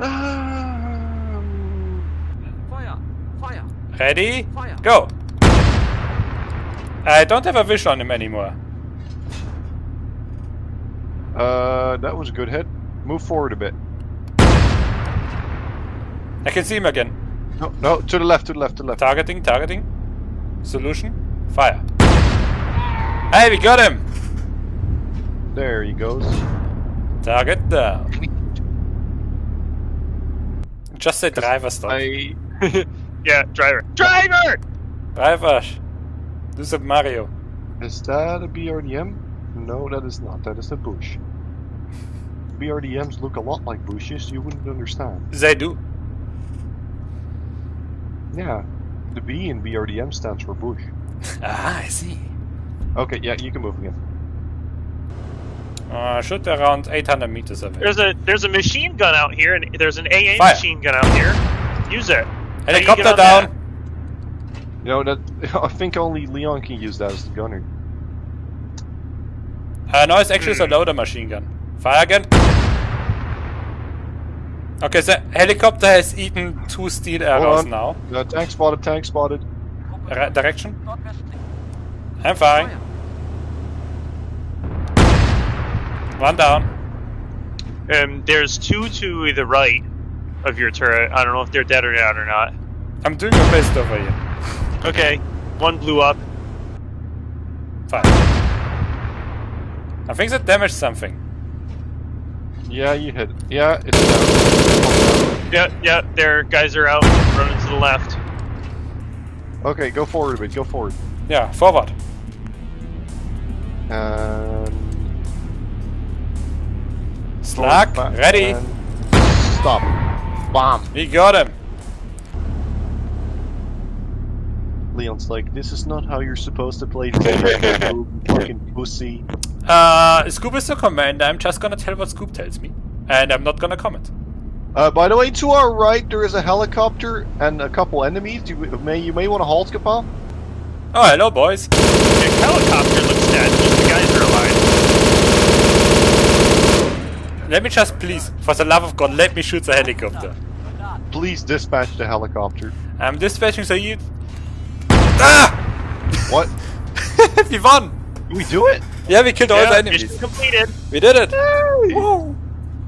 Um, Feuer! Feuer! Ready? Feuer! Go! I don't have a vision on him anymore. uh, that was a good hit. Move forward a bit. I can see him again. No, no, to the left, to the left, to the left. Targeting, targeting. Solution. Fire. Hey, we got him! There he goes. Target down. Just say driver stop. I Yeah, driver. Driver! Driver! Do some Mario. is that a BRDM? No, that is not. That is a bush. BRDMs look a lot like bushes. You wouldn't understand. They do. Yeah, the B in BRDM stands for bush. Ah, I see. Okay, yeah, you can move again. Uh, shoot around 800 meters away. There's a there's a machine gun out here, and there's an AA Fire. machine gun out here. Use it. How do you get Helicopter down! You know that I think only Leon can use that as the gunner. Uh, no, it's actually Hmm. a loader machine gun. Fire again. Okay, the helicopter has eaten two steel arrows on. now. Uh, tank spotted, tank spotted. Ra- direction. Nordwestlich! I'm firing. One down. Um, there's two to the right of your turret. I don't know if they're dead or not or not. I'm doing my best over here. Okay, one blew up. Fine. I think that damaged something. Yeah, you hit. it. Yeah, it's down. Yeah, yeah, their guys are out running to the left. Okay, go forward a bit. Go forward. Yeah, forward. And Slack, ready. Stop. Bomb. We got him. Leon's like, this is not how you're supposed to play this game, you fucking pussy. Uh, Scoop is the commander. I'm just gonna tell what Scoop tells me. And I'm not gonna comment. Uh, by the way, to our right there is a helicopter and a couple enemies. You may you may want to halt, Kapal. Oh, hello, boys. The helicopter looks dead. Just the guys are alive. Let me just please, for the love of God, let me shoot the helicopter. Please dispatch the helicopter. I'm dispatching the you. Ah! What? we won! Did we do it? Yeah, we killed all the enemies. mission completed. We did it! Woo!